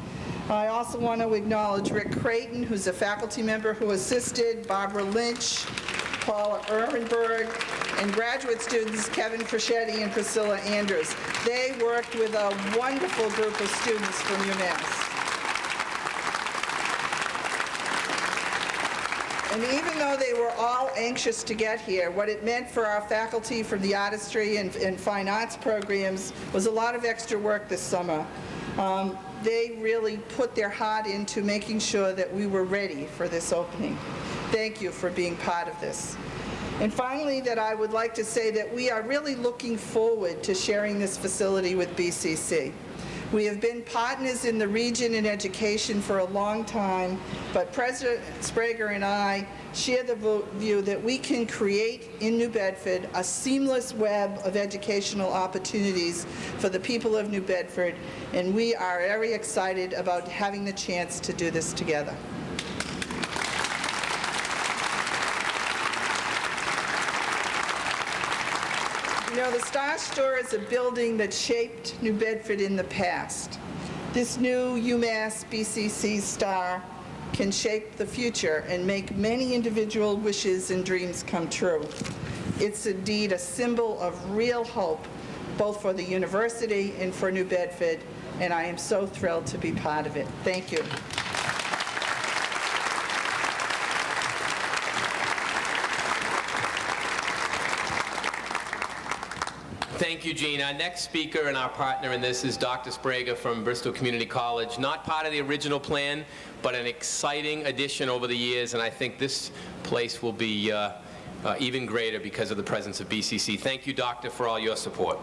I also want to acknowledge Rick Creighton, who's a faculty member who assisted, Barbara Lynch, Paula Ehrenberg, and graduate students Kevin Crescetti and Priscilla Andrews. They worked with a wonderful group of students from UMass. And even though they were all anxious to get here, what it meant for our faculty from the artistry and, and fine arts programs was a lot of extra work this summer. Um, they really put their heart into making sure that we were ready for this opening. Thank you for being part of this. And finally, that I would like to say that we are really looking forward to sharing this facility with BCC. We have been partners in the region in education for a long time, but President Sprague and I share the view that we can create in New Bedford a seamless web of educational opportunities for the people of New Bedford, and we are very excited about having the chance to do this together. Know, the Star Store is a building that shaped New Bedford in the past. This new UMass BCC Star can shape the future and make many individual wishes and dreams come true. It's indeed a symbol of real hope, both for the university and for New Bedford, and I am so thrilled to be part of it. Thank you. Thank you, Jean. Our next speaker and our partner in this is Dr. Sprague from Bristol Community College. Not part of the original plan, but an exciting addition over the years, and I think this place will be uh, uh, even greater because of the presence of BCC. Thank you, Doctor, for all your support.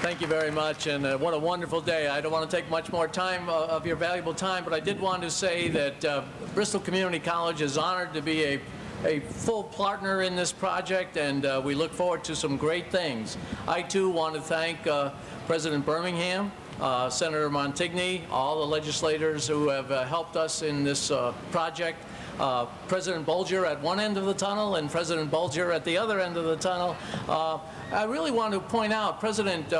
Thank you very much, and uh, what a wonderful day. I don't want to take much more time uh, of your valuable time, but I did want to say that uh, Bristol Community College is honored to be a a full partner in this project, and uh, we look forward to some great things. I, too, want to thank uh, President Birmingham, uh, Senator Montigny, all the legislators who have uh, helped us in this uh, project, uh, President Bulger at one end of the tunnel and President Bulger at the other end of the tunnel. I really want to point out President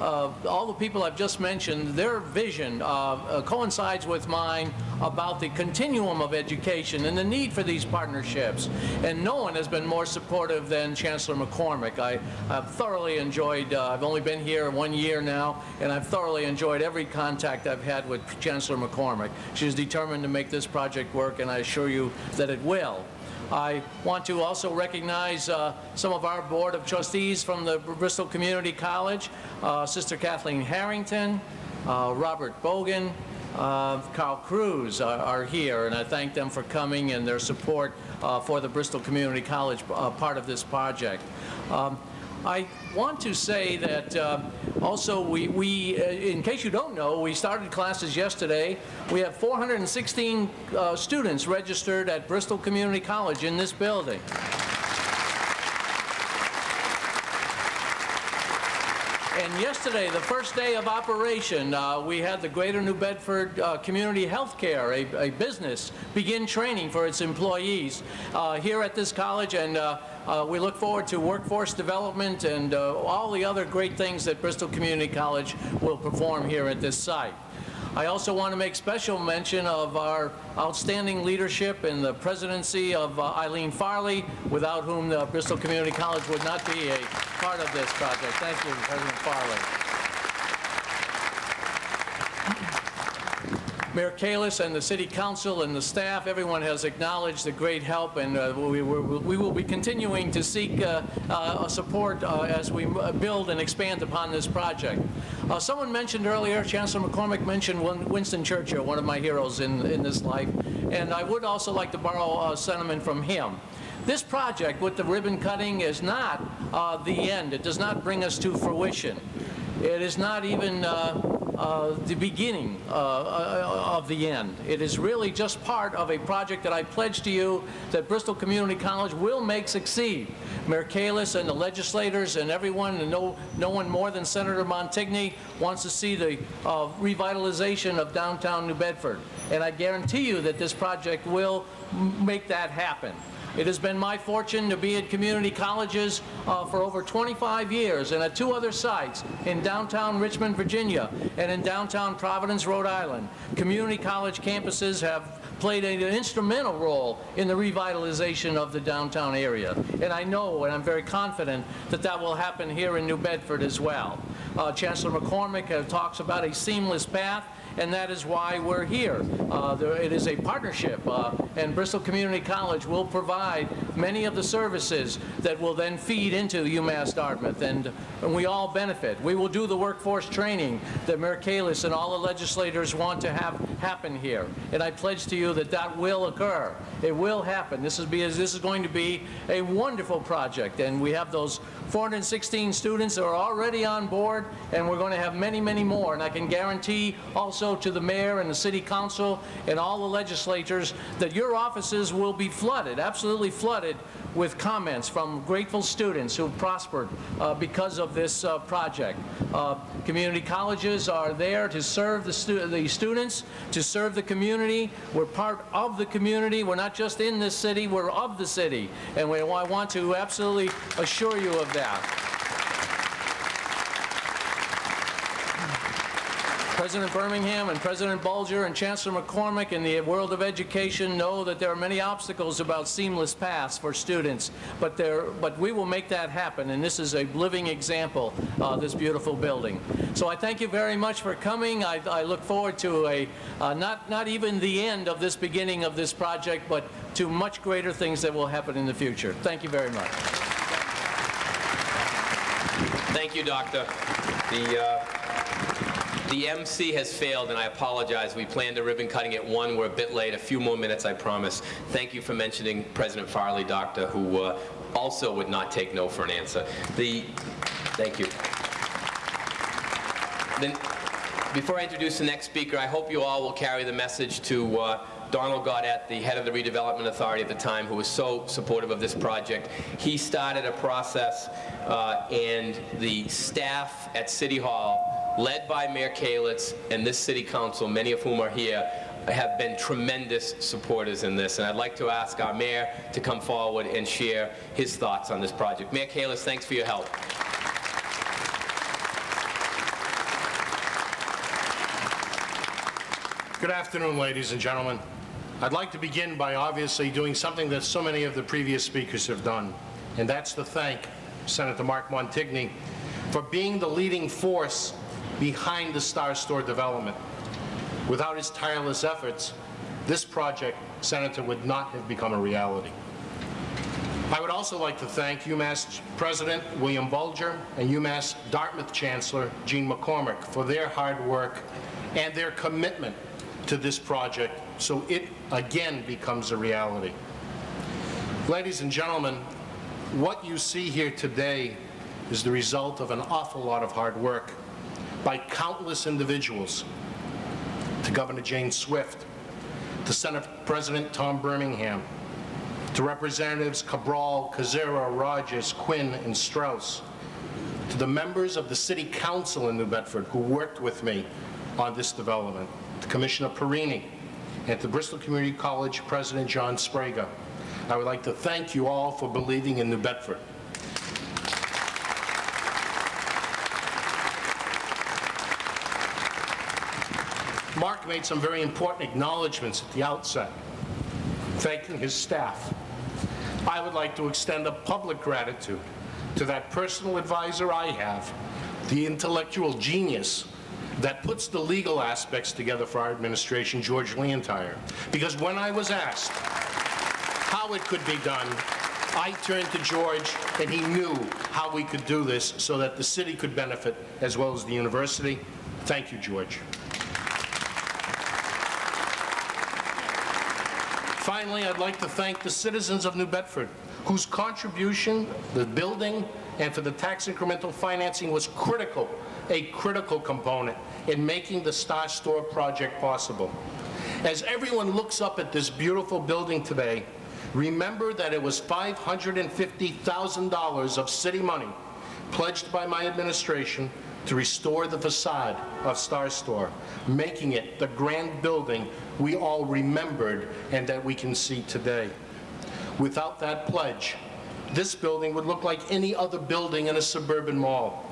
uh, all the people I've just mentioned, their vision uh, uh, coincides with mine about the continuum of education and the need for these partnerships. And no one has been more supportive than Chancellor MacCormack. I, have thoroughly enjoyed, uh, I've only been here one year now, and I've thoroughly enjoyed every contact I've had with Chancellor MacCormack. She's determined to make this project work, and I assure you that it will. I want to also recognize uh, some of our Board of Trustees from the Bristol Community College, uh, Sister Kathleen Harrington, uh, Robert Bogan, uh, Carl Cruz are, are, here, and I thank them for coming and their support uh, for the Bristol Community College uh, part of this project. Um, I want to say that uh, also we, we uh, in case you don't know, we started classes yesterday. We have 416 uh, students registered at Bristol Community College in this building. And yesterday, the first day of operation, uh, we had the Greater New Bedford uh, Community Healthcare, a, a, business, begin training for its employees uh, here at this college. And uh, we look forward to workforce development and uh, all the other great things that Bristol Community College will perform here at this site. I also want to make special mention of our outstanding leadership in the presidency of uh, Eileen Farley, without whom the Bristol Community College would not be a part of this project. Thank you, President Farley. Mayor Kalisz and the City Council and the staff, everyone has acknowledged the great help, and uh, we, we, will be continuing to seek uh, uh, support uh, as we build and expand upon this project. Uh, someone mentioned earlier, Chancellor MacCormack mentioned Winston Churchill, one of my heroes in, in this life, and I would also like to borrow a sentiment from him. This project with the ribbon cutting is not uh, the end. It does not bring us to fruition. It is not even uh, the beginning uh, uh, of the end. It is really just part of a project that I pledge to you that Bristol Community College will make succeed. Mayor Kalisz and the legislators and everyone, and no, no one more than Senator Montigny wants to see the uh, revitalization of downtown New Bedford. And I guarantee you that this project will make that happen. It has been my fortune to be at community colleges uh, for over 25 years and at two other sites in downtown Richmond, Virginia and in downtown Providence, Rhode Island. Community college campuses have played an instrumental role in the revitalization of the downtown area. And I know and I'm very confident that that will happen here in New Bedford as well. Uh, Chancellor MacCormack uh, talks about a seamless path and that is why we're here. Uh, there, it is a partnership, uh, and Bristol Community College will provide many of the services that will then feed into UMass Dartmouth, and, and we all benefit. We will do the workforce training that Mayor Kalisz and all the legislators want to have happen here, and I pledge to you that that will occur. It will happen. This is, be, this is going to be a wonderful project, and we have those 416 students that are already on board, and we're going to have many, many more, and I can guarantee also to the mayor and the city council and all the legislators that your offices will be flooded, absolutely flooded, with comments from grateful students who prospered uh, because of this uh, project. Uh, community colleges are there to serve the, stu the students, to serve the community. We're part of the community. We're not just in this city, we're of the city. And we, I want to absolutely assure you of that. President Birmingham and President Bulger and Chancellor MacCormack in the world of education know that there are many obstacles about seamless paths for students, but, there, but we will make that happen, and this is a living example, uh, this beautiful building. So I thank you very much for coming. I, I look forward to a, uh, not, not even the end of this beginning of this project, but to much greater things that will happen in the future. Thank you very much. Thank you, Doctor. The, uh, the MC has failed, and I apologize. We planned a ribbon cutting at 1. We're a bit late. A few more minutes, I promise. Thank you for mentioning President Farley, Doctor, who uh, also would not take no for an answer. The, thank you. Then, before I introduce the next speaker, I hope you all will carry the message to uh, Donald Gaudette, the head of the Redevelopment Authority at the time, who was so supportive of this project. He started a process, uh, and the staff at City Hall led by Mayor Kalisz and this city council, many of whom are here, have been tremendous supporters in this. And I'd like to ask our mayor to come forward and share his thoughts on this project. Mayor Kalisz, thanks for your help. Good afternoon, ladies and gentlemen. I'd like to begin by obviously doing something that so many of the previous speakers have done, and that's to thank Senator Mark Montigny for being the leading force behind the Star Store development. Without his tireless efforts, this project, Senator, would not have become a reality. I would also like to thank UMass President William Bulger and UMass Dartmouth Chancellor Jean MacCormack for their hard work and their commitment to this project so it again becomes a reality. Ladies and gentlemen, what you see here today is the result of an awful lot of hard work by countless individuals, to Governor Jane Swift, to Senate President Tom Birmingham, to Representatives Cabral, Koczera, Rogers, Quinn, and Straus, to the members of the City Council in New Bedford who worked with me on this development, to Commissioner Perini, and to Bristol Community College President John Sprague. I would like to thank you all for believing in New Bedford. Mark made some very important acknowledgments at the outset, thanking his staff. I would like to extend a public gratitude to that personal advisor I have, the intellectual genius that puts the legal aspects together for our administration, George Leontire. Because when I was asked how it could be done, I turned to George, and he knew how we could do this so that the city could benefit as well as the university. Thank you, George. Finally, I'd like to thank the citizens of New Bedford, whose contribution, to the building, and for the tax incremental financing was critical, a critical component in making the Star Store project possible. As everyone looks up at this beautiful building today, remember that it was $550,000 of city money pledged by my administration to restore the facade of Star Store, making it the grand building we all remembered and that we can see today. Without that pledge, this building would look like any other building in a suburban mall.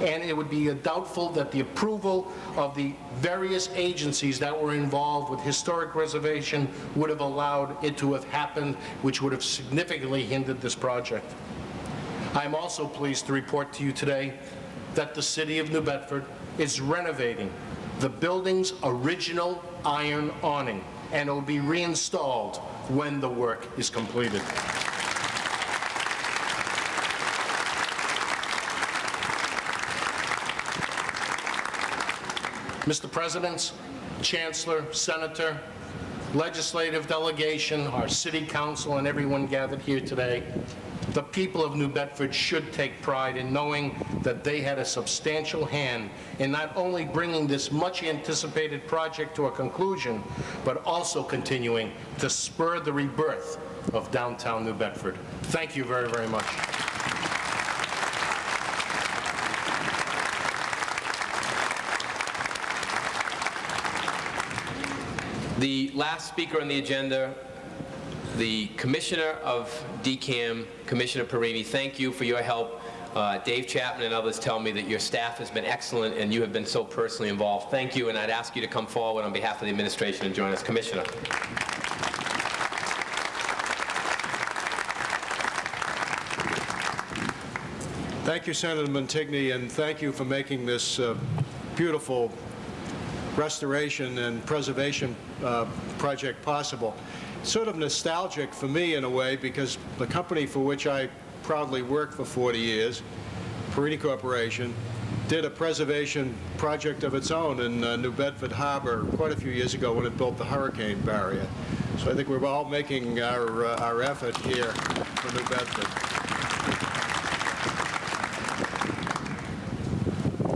And it would be doubtful that the approval of the various agencies that were involved with historic reservation would have allowed it to have happened, which would have significantly hindered this project. I'm also pleased to report to you today that the city of New Bedford is renovating the building's original iron awning, and it will be reinstalled when the work is completed. Mr. President, Chancellor, Senator, legislative delegation, our city council, and everyone gathered here today, the people of New Bedford should take pride in knowing that they had a substantial hand in not only bringing this much-anticipated project to a conclusion, but also continuing to spur the rebirth of downtown New Bedford. Thank you very, very much. The last speaker on the agenda, the Commissioner of DCAM, Commissioner Perini, thank you for your help. Uh, Dave Chapman and others tell me that your staff has been excellent and you have been so personally involved. Thank you, and I'd ask you to come forward on behalf of the administration and join us. Commissioner. Thank you, Senator Montigny, and thank you for making this uh, beautiful restoration and preservation uh, project possible. Sort of nostalgic for me in a way because the company for which I proudly worked for 40 years, Perini Corporation, did a preservation project of its own in uh, New Bedford Harbor quite a few years ago when it built the hurricane barrier. So I think we're all making our, uh, our effort here for New Bedford.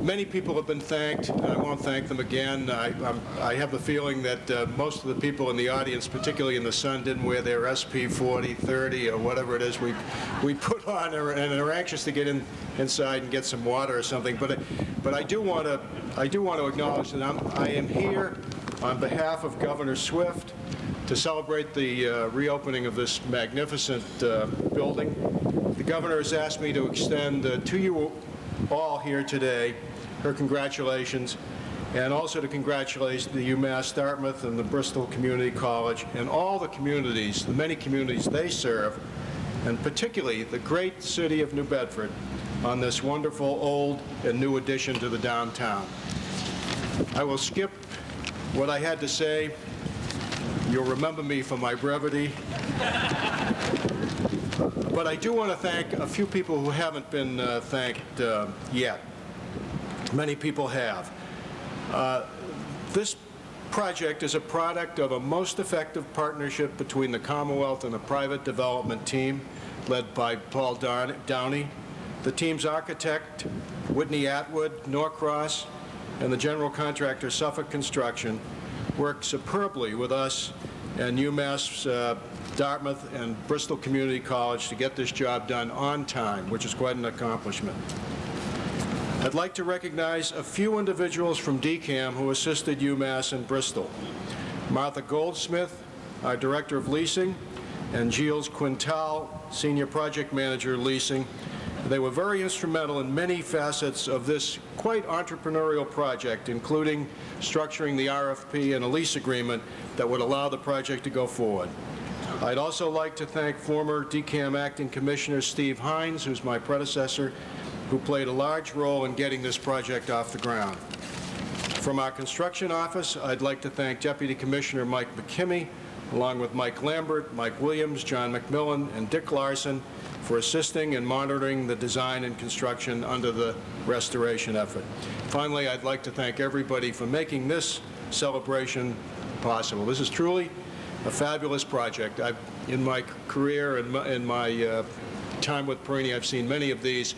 Many people have been thanked. I won't thank them again. I, I have the feeling that uh, most of the people in the audience, particularly in the sun, didn't wear their SP 40, 30, or whatever it is we, we put (laughs) on, and are anxious to get in, inside and get some water or something. But, I- but I do want to, I do want to acknowledge that I'm, I am here on behalf of Governor Swift to celebrate the uh, reopening of this magnificent uh, building. The governor has asked me to extend uh, to you all here today her congratulations, and also to congratulate the UMass Dartmouth and the Bristol Community College and all the communities, the many communities they serve, and particularly the great city of New Bedford on this wonderful old and new addition to the downtown. I will skip what I had to say. You'll remember me for my brevity. But I do want to thank a few people who haven't been uh, thanked uh, yet. Many people have. Uh, This project is a product of a most effective partnership between the Commonwealth and the private development team led by Paul Downey, the team's architect, Whitney Atwood, Norcross, and the general contractor Suffolk Construction worked superbly with us and UMass uh, Dartmouth and Bristol Community College to get this job done on time, which is quite an accomplishment. I'd like to recognize a few individuals from DCAM who assisted UMass in Bristol. Martha Goldsmith, our Director of Leasing, and Gilles Quintal, Senior Project Manager Leasing. They were very instrumental in many facets of this quite entrepreneurial project, including structuring the RFP and a lease agreement that would allow the project to go forward. I'd also like to thank former DCAM Acting Commissioner Steve Hines, who's my predecessor, who played a large role in getting this project off the ground. From our construction office, I'd like to thank Deputy Commissioner Mike McKimmey, along with Mike Lambert, Mike Williams, John McMillan, and Dick Larson for assisting and monitoring the design and construction under the restoration effort. Finally, I'd like to thank everybody for making this celebration possible. This is truly a fabulous project. I've, in my career and my, in my uh, time with Perini, I've seen many of these,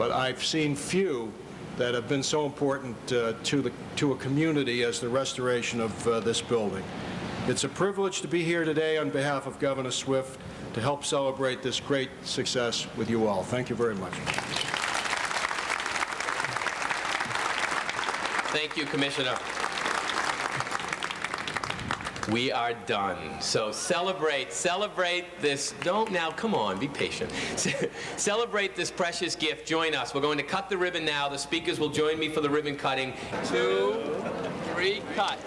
but I've seen few that have been so important uh, to the to a community as the restoration of uh, this building. It's a privilege to be here today on behalf of Governor Swift to help celebrate this great success with you all. Thank you very much. Thank you, Commissioner. We are done. So celebrate, celebrate this. Don't now, come on, be patient. (laughs) celebrate this precious gift. Join us. We're going to cut the ribbon now. The speakers will join me for the ribbon cutting. Two, three, cut.